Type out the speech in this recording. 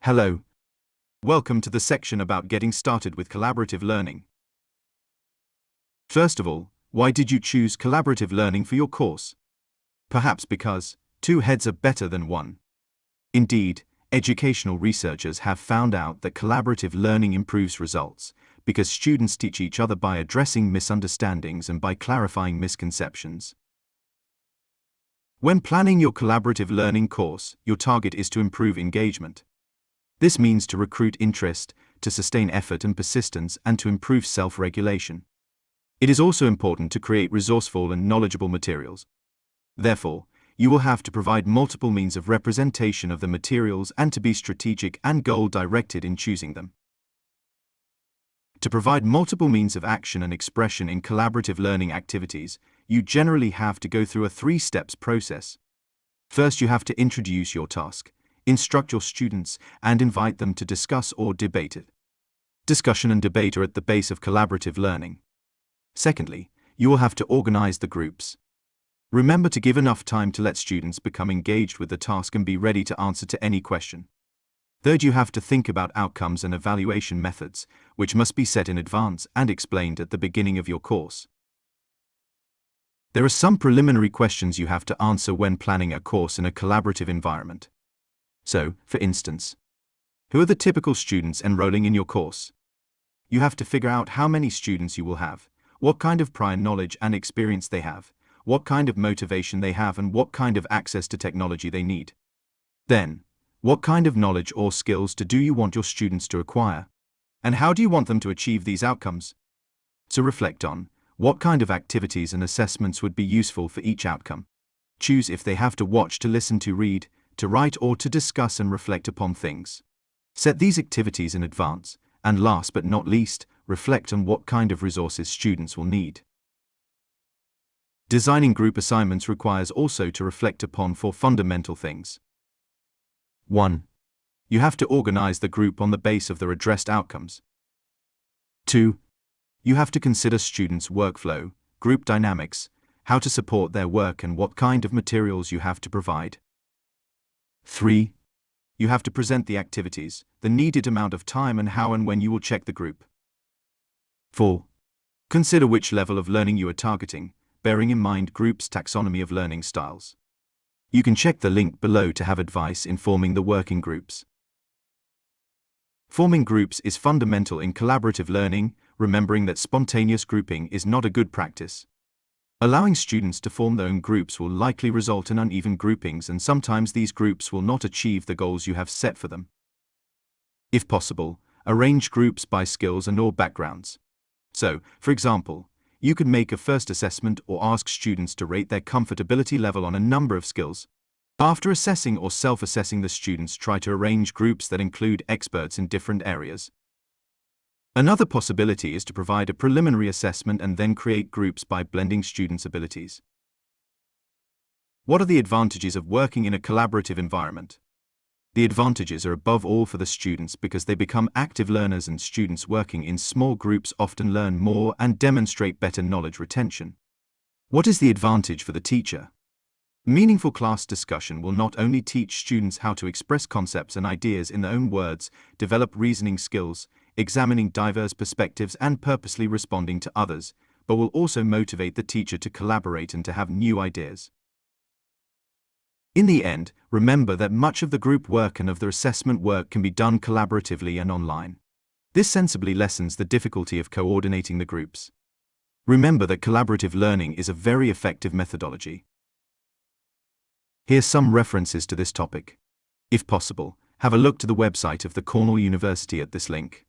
Hello. Welcome to the section about getting started with collaborative learning. First of all, why did you choose collaborative learning for your course? Perhaps because two heads are better than one. Indeed, educational researchers have found out that collaborative learning improves results because students teach each other by addressing misunderstandings and by clarifying misconceptions. When planning your collaborative learning course, your target is to improve engagement. This means to recruit interest, to sustain effort and persistence, and to improve self regulation. It is also important to create resourceful and knowledgeable materials. Therefore, you will have to provide multiple means of representation of the materials and to be strategic and goal directed in choosing them. To provide multiple means of action and expression in collaborative learning activities, you generally have to go through a three steps process. First, you have to introduce your task, instruct your students, and invite them to discuss or debate it. Discussion and debate are at the base of collaborative learning. Secondly, you will have to organize the groups. Remember to give enough time to let students become engaged with the task and be ready to answer to any question. Third, you have to think about outcomes and evaluation methods, which must be set in advance and explained at the beginning of your course. There are some preliminary questions you have to answer when planning a course in a collaborative environment. So, for instance, who are the typical students enrolling in your course? You have to figure out how many students you will have, what kind of prior knowledge and experience they have, what kind of motivation they have and what kind of access to technology they need. Then, what kind of knowledge or skills do you want your students to acquire? And how do you want them to achieve these outcomes? To reflect on, what kind of activities and assessments would be useful for each outcome? Choose if they have to watch to listen to read, to write or to discuss and reflect upon things. Set these activities in advance, and last but not least, reflect on what kind of resources students will need. Designing group assignments requires also to reflect upon four fundamental things. 1. You have to organize the group on the base of their addressed outcomes. 2. You have to consider students' workflow, group dynamics, how to support their work and what kind of materials you have to provide. 3. You have to present the activities, the needed amount of time and how and when you will check the group. 4. Consider which level of learning you are targeting, bearing in mind Bloom's taxonomy of learning styles. You can check the link below to have advice in forming the working groups. Forming groups is fundamental in collaborative learning, remembering that spontaneous grouping is not a good practice. Allowing students to form their own groups will likely result in uneven groupings and sometimes these groups will not achieve the goals you have set for them. If possible, arrange groups by skills and or backgrounds. So, for example, you could make a first assessment or ask students to rate their comfortability level on a number of skills. After assessing or self-assessing the students try to arrange groups that include experts in different areas. Another possibility is to provide a preliminary assessment and then create groups by blending students' abilities. What are the advantages of working in a collaborative environment? The advantages are above all for the students because they become active learners and students working in small groups often learn more and demonstrate better knowledge retention. What is the advantage for the teacher? Meaningful class discussion will not only teach students how to express concepts and ideas in their own words, develop reasoning skills, examining diverse perspectives and purposely responding to others, but will also motivate the teacher to collaborate and to have new ideas. In the end, remember that much of the group work and of the assessment work can be done collaboratively and online. This sensibly lessens the difficulty of coordinating the groups. Remember that collaborative learning is a very effective methodology. Here's some references to this topic. If possible, have a look to the website of the Cornell University at this link.